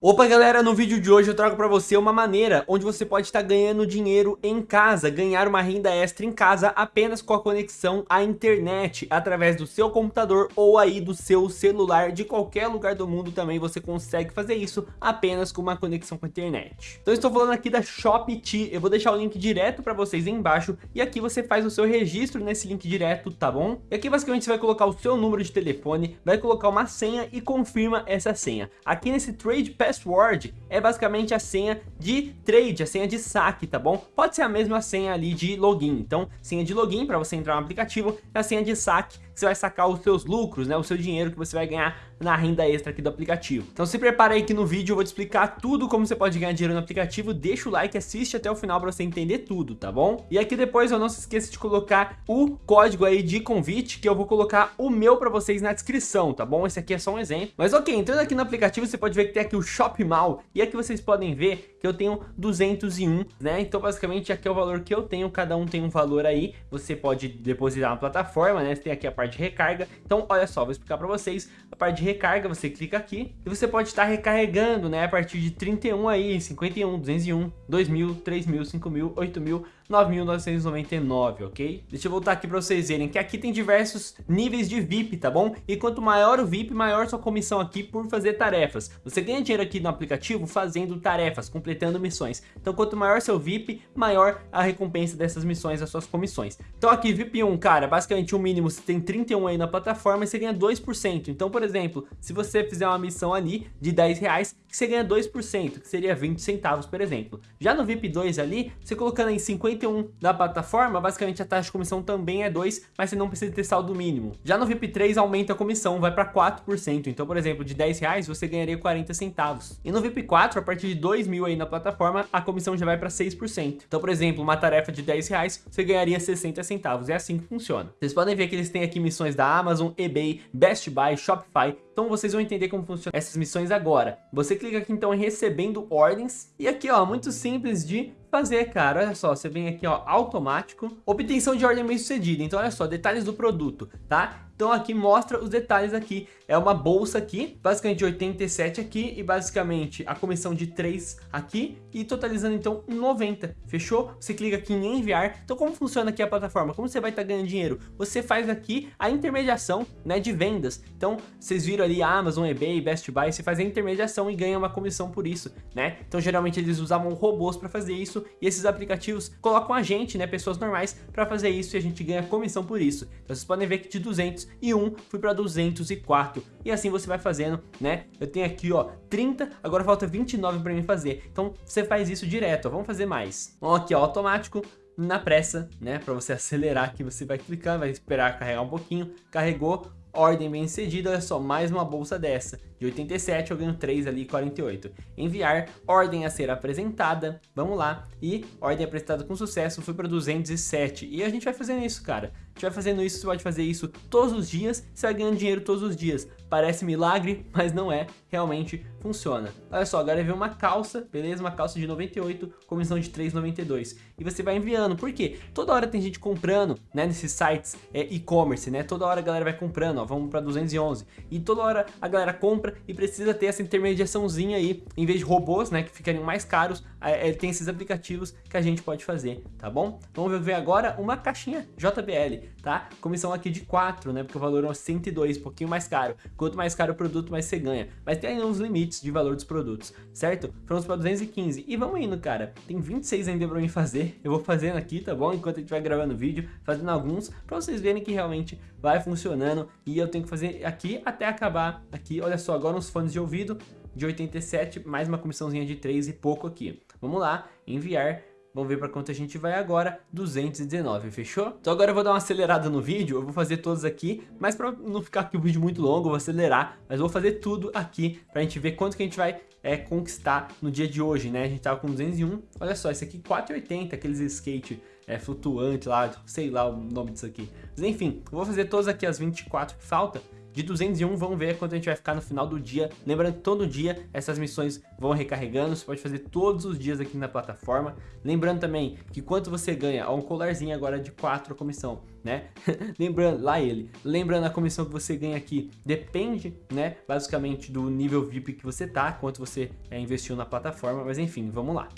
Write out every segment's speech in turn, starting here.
Opa galera, no vídeo de hoje eu trago para você uma maneira onde você pode estar ganhando dinheiro em casa, ganhar uma renda extra em casa apenas com a conexão à internet, através do seu computador ou aí do seu celular, de qualquer lugar do mundo também você consegue fazer isso apenas com uma conexão com a internet. Então estou falando aqui da ShopT, eu vou deixar o link direto para vocês embaixo e aqui você faz o seu registro nesse link direto, tá bom? E aqui basicamente você vai colocar o seu número de telefone, vai colocar uma senha e confirma essa senha. Aqui nesse Trade password é basicamente a senha de trade, a senha de saque, tá bom? Pode ser a mesma senha ali de login. Então, senha de login para você entrar no aplicativo, a senha de saque você vai sacar os seus lucros, né, o seu dinheiro que você vai ganhar na renda extra aqui do aplicativo. Então se prepara aí que no vídeo eu vou te explicar tudo como você pode ganhar dinheiro no aplicativo, deixa o like, assiste até o final para você entender tudo, tá bom? E aqui depois eu não se esqueça de colocar o código aí de convite, que eu vou colocar o meu para vocês na descrição, tá bom? Esse aqui é só um exemplo. Mas ok, entrando aqui no aplicativo você pode ver que tem aqui o Shop Mal, e aqui vocês podem ver que eu tenho 201, né? Então basicamente aqui é o valor que eu tenho, cada um tem um valor aí, você pode depositar na plataforma, né? Você tem aqui a parte de recarga. Então, olha só, vou explicar para vocês. A parte de recarga, você clica aqui e você pode estar recarregando, né? A partir de 31 aí, 51, 201, 2000, 3000, 5000, 8000, 9.999, ok? Deixa eu voltar aqui para vocês verem que aqui tem diversos níveis de VIP, tá bom? E quanto maior o VIP, maior sua comissão aqui por fazer tarefas. Você ganha dinheiro aqui no aplicativo fazendo tarefas, completando missões. Então quanto maior seu VIP, maior a recompensa dessas missões, as suas comissões. Então aqui VIP 1, cara, basicamente o mínimo você tem 31 aí na plataforma e você ganha 2%. Então, por exemplo, se você fizer uma missão ali de 10 reais, você ganha 2%, que seria 20 centavos, por exemplo. Já no VIP 2 ali, você colocando em 50 51 da plataforma, basicamente a taxa de comissão também é 2, mas você não precisa ter saldo mínimo. Já no VIP 3 aumenta a comissão, vai para 4%. Então, por exemplo, de 10 reais você ganharia 40 centavos. E no VIP 4, a partir de 2 mil aí na plataforma, a comissão já vai para 6%. Então, por exemplo, uma tarefa de 10 reais, você ganharia 60 centavos. É assim que funciona. Vocês podem ver que eles têm aqui missões da Amazon, eBay, Best Buy, Shopify. Então vocês vão entender como funcionam essas missões agora. Você clica aqui então em recebendo ordens. E aqui ó, muito simples de fazer, cara. Olha só, você vem aqui, ó, automático. Obtenção de ordem bem sucedida. Então, olha só, detalhes do produto, tá? Então aqui mostra os detalhes aqui. É uma bolsa aqui, basicamente 87 aqui e basicamente a comissão de 3 aqui e totalizando então 90. Fechou? Você clica aqui em enviar. Então como funciona aqui a plataforma? Como você vai estar tá ganhando dinheiro? Você faz aqui a intermediação né, de vendas. Então vocês viram ali Amazon, eBay, Best Buy, você faz a intermediação e ganha uma comissão por isso, né? Então geralmente eles usavam robôs para fazer isso e esses aplicativos colocam a gente, né, pessoas normais, para fazer isso e a gente ganha comissão por isso. Então vocês podem ver que de 200 e 1 fui para 204. E assim você vai fazendo, né? Eu tenho aqui, ó, 30, agora falta 29 para mim fazer. Então você faz isso direto, ó, vamos fazer mais. Então aqui, ó, automático, na pressa, né? Para você acelerar aqui, você vai clicar, vai esperar carregar um pouquinho. Carregou, ordem bem cedida, olha só, mais uma bolsa dessa. De 87 eu ganho 3 ali, 48. Enviar, ordem a ser apresentada, vamos lá. E ordem apresentada com sucesso, foi para 207. E a gente vai fazendo isso, cara. A gente vai fazendo isso, você pode fazer isso todos os dias, você vai ganhando dinheiro todos os dias. Parece milagre, mas não é, realmente funciona. Olha só, agora vem uma calça, beleza? Uma calça de 98, comissão de 3,92. E você vai enviando, por quê? Toda hora tem gente comprando, né, nesses sites é, e-commerce, né? Toda hora a galera vai comprando, ó, vamos para 211. E toda hora a galera compra compra e precisa ter essa intermediaçãozinha aí, em vez de robôs, né, que ficariam mais caros, é, tem esses aplicativos que a gente pode fazer, tá bom? Vamos ver agora uma caixinha JBL, tá? Comissão aqui de 4, né, porque o valor é 102, um pouquinho mais caro. Quanto mais caro o produto, mais você ganha. Mas tem aí uns limites de valor dos produtos, certo? Vamos para 215 e vamos indo, cara. Tem 26 ainda para mim fazer, eu vou fazendo aqui, tá bom? Enquanto a gente vai gravando o vídeo, fazendo alguns, para vocês verem que realmente vai funcionando e eu tenho que fazer aqui até acabar aqui, olha só, agora uns fones de ouvido de 87, mais uma comissãozinha de 3 e pouco aqui. Vamos lá, enviar. Vamos ver para quanto a gente vai agora, 219, fechou? Então agora eu vou dar uma acelerada no vídeo, eu vou fazer todos aqui, mas para não ficar aqui o vídeo muito longo, eu vou acelerar, mas vou fazer tudo aqui para a gente ver quanto que a gente vai é, conquistar no dia de hoje, né? A gente tava com 201, olha só, esse aqui 480, aqueles skate é, flutuante lá, sei lá o nome disso aqui. Mas enfim, eu vou fazer todos aqui as 24 que falta de 201, vamos ver quanto a gente vai ficar no final do dia. Lembrando que todo dia essas missões vão recarregando, você pode fazer todos os dias aqui na plataforma. Lembrando também que quanto você ganha, ó, um colarzinho agora de 4 a comissão, né? Lembrando, lá ele, lembrando a comissão que você ganha aqui, depende, né, basicamente do nível VIP que você tá, quanto você é, investiu na plataforma, mas enfim, vamos lá.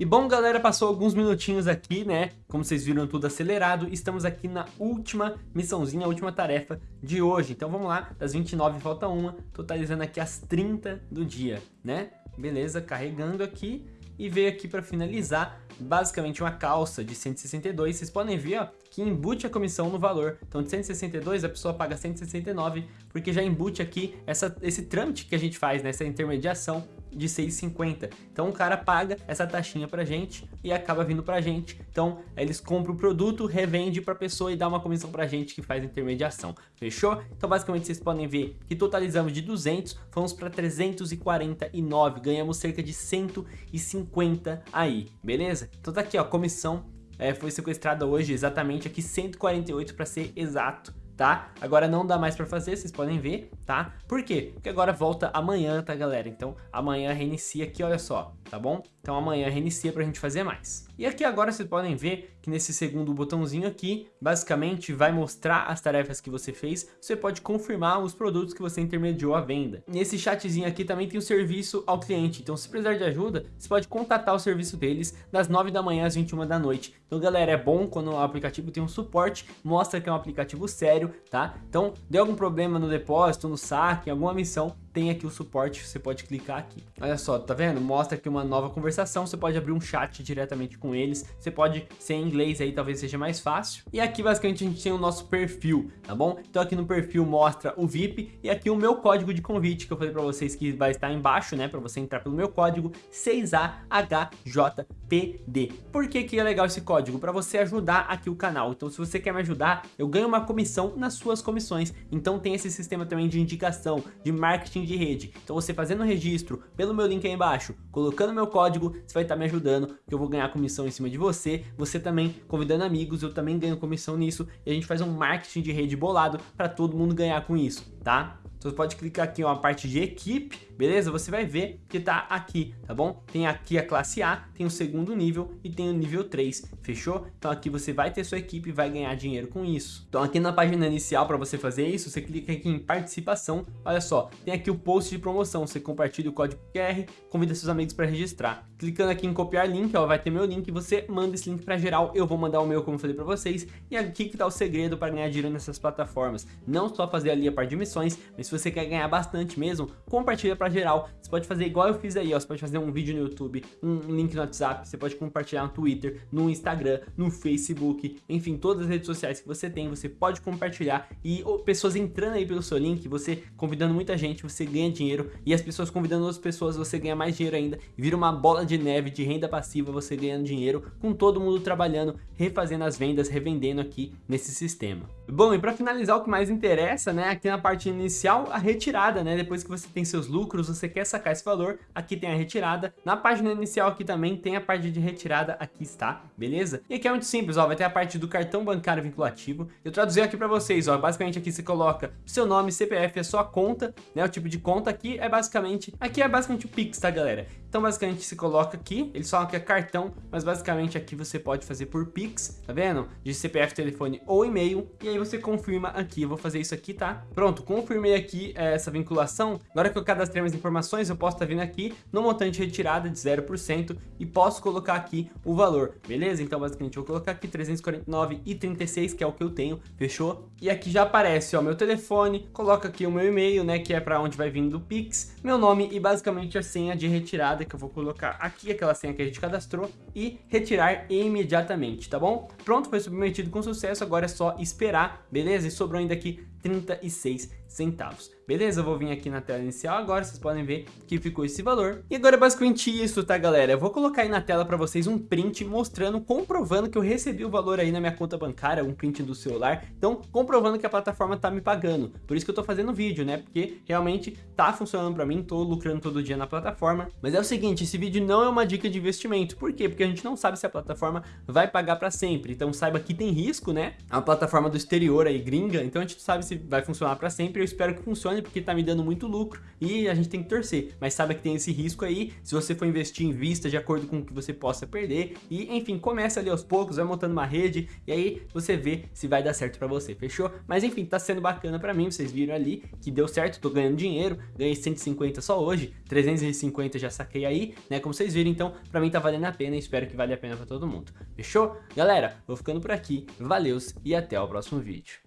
E bom, galera, passou alguns minutinhos aqui, né? Como vocês viram, tudo acelerado. Estamos aqui na última missãozinha, a última tarefa de hoje. Então vamos lá, das 29 falta uma, totalizando aqui as 30 do dia, né? Beleza, carregando aqui e veio aqui para finalizar basicamente uma calça de 162. Vocês podem ver ó, que embute a comissão no valor. Então de 162 a pessoa paga 169 porque já embute aqui essa, esse trâmite que a gente faz, né, intermediação de 6,50. Então o cara paga essa taxinha pra gente e acaba vindo pra gente. Então eles compram o produto, revende pra pessoa e dá uma comissão pra gente que faz intermediação. Fechou? Então basicamente vocês podem ver que totalizamos de 200, fomos para 349, ganhamos cerca de 150 aí, beleza? Então tá aqui ó, comissão é, foi sequestrada hoje exatamente aqui 148 para ser exato tá? Agora não dá mais pra fazer, vocês podem ver, tá? Por quê? Porque agora volta amanhã, tá, galera? Então amanhã reinicia aqui, olha só, tá bom? Então amanhã reinicia pra gente fazer mais. E aqui agora vocês podem ver que nesse segundo botãozinho aqui, basicamente vai mostrar as tarefas que você fez, você pode confirmar os produtos que você intermediou à venda. Nesse chatzinho aqui também tem o serviço ao cliente, então se precisar de ajuda, você pode contatar o serviço deles das 9 da manhã às 21 da noite. Então galera, é bom quando o aplicativo tem um suporte, mostra que é um aplicativo sério, tá? Então, deu algum problema no depósito, no saque, alguma missão, tem aqui o suporte, você pode clicar aqui. Olha só, tá vendo? Mostra aqui uma nova conversação, você pode abrir um chat diretamente com eles, você pode ser em inglês aí, talvez seja mais fácil. E aqui basicamente a gente tem o nosso perfil, tá bom? Então aqui no perfil mostra o VIP e aqui o meu código de convite que eu falei pra vocês que vai estar embaixo, né? Pra você entrar pelo meu código 6AHJPD. Por que que é legal esse código? Pra você ajudar aqui o canal. Então se você quer me ajudar, eu ganho uma comissão nas suas comissões. Então tem esse sistema também de indicação, de marketing marketing de rede. Então você fazendo o registro pelo meu link aí embaixo, colocando meu código, você vai estar me ajudando, que eu vou ganhar comissão em cima de você. Você também convidando amigos, eu também ganho comissão nisso. E a gente faz um marketing de rede bolado para todo mundo ganhar com isso, tá? Então você pode clicar aqui ó, a parte de equipe, beleza? Você vai ver que tá aqui, tá bom? Tem aqui a classe A, tem o segundo nível e tem o nível 3, fechou? Então aqui você vai ter sua equipe e vai ganhar dinheiro com isso. Então aqui na página inicial para você fazer isso, você clica aqui em participação, olha só, tem aqui o post de promoção, você compartilha o código QR, convida seus amigos para registrar. Clicando aqui em copiar link, ó, vai ter meu link, você manda esse link para geral, eu vou mandar o meu como eu falei para vocês, e aqui que tá o segredo para ganhar dinheiro nessas plataformas. Não só fazer ali a parte de missões, mas se você quer ganhar bastante mesmo, compartilha pra geral. Você pode fazer igual eu fiz aí, ó. Você pode fazer um vídeo no YouTube, um link no WhatsApp, você pode compartilhar no Twitter, no Instagram, no Facebook, enfim, todas as redes sociais que você tem, você pode compartilhar e pessoas entrando aí pelo seu link, você convidando muita gente, você ganha dinheiro e as pessoas convidando outras pessoas, você ganha mais dinheiro ainda vira uma bola de neve de renda passiva, você ganhando dinheiro com todo mundo trabalhando, refazendo as vendas, revendendo aqui nesse sistema. Bom, e para finalizar o que mais interessa, né, aqui na parte inicial, a retirada, né? Depois que você tem seus lucros, você quer sacar esse valor, aqui tem a retirada. Na página inicial aqui também tem a parte de retirada, aqui está, beleza? E aqui é muito simples, ó, vai ter a parte do cartão bancário vinculativo. Eu traduzi aqui para vocês, ó, basicamente aqui você coloca seu nome, CPF, a sua conta, né? O tipo de conta aqui é basicamente, aqui é basicamente o Pix, tá, galera? Então basicamente se coloca aqui, eles falam que é cartão, mas basicamente aqui você pode fazer por Pix, tá vendo? De CPF, telefone ou e-mail, e aí você confirma aqui, eu vou fazer isso aqui, tá? Pronto, confirmei aqui é, essa vinculação, agora que eu cadastrei minhas informações, eu posso estar tá vindo aqui no montante retirada de 0% e posso colocar aqui o valor, beleza? Então basicamente eu vou colocar aqui 349,36, que é o que eu tenho, fechou? E aqui já aparece, ó, meu telefone, coloca aqui o meu e-mail, né, que é para onde vai vindo o Pix, meu nome e basicamente a senha de retirada que eu vou colocar aqui aquela senha que a gente cadastrou e retirar imediatamente, tá bom? Pronto, foi submetido com sucesso, agora é só esperar, beleza? E sobrou ainda aqui 36 centavos. Beleza, eu vou vir aqui na tela inicial agora, vocês podem ver que ficou esse valor. E agora é basicamente isso, tá galera? Eu vou colocar aí na tela para vocês um print mostrando, comprovando que eu recebi o valor aí na minha conta bancária, um print do celular. Então, comprovando que a plataforma tá me pagando. Por isso que eu tô fazendo vídeo, né? Porque realmente tá funcionando para mim, tô lucrando todo dia na plataforma. Mas é o seguinte, esse vídeo não é uma dica de investimento. Por quê? Porque a gente não sabe se a plataforma vai pagar para sempre. Então saiba que tem risco, né? É uma plataforma do exterior aí, gringa, então a gente não sabe se vai funcionar para sempre. Eu espero que funcione porque tá me dando muito lucro e a gente tem que torcer. Mas saiba que tem esse risco aí, se você for investir em vista de acordo com o que você possa perder. E enfim, começa ali aos poucos, vai montando uma rede e aí você vê se vai dar certo para você, fechou? Mas enfim, tá sendo bacana para mim, vocês viram ali que deu certo, tô ganhando dinheiro, ganhei 150 só hoje, 350 já saquei aí, né? Como vocês viram, então para mim tá valendo a pena e espero que valha a pena para todo mundo. Fechou? Galera, vou ficando por aqui, valeus e até o próximo vídeo.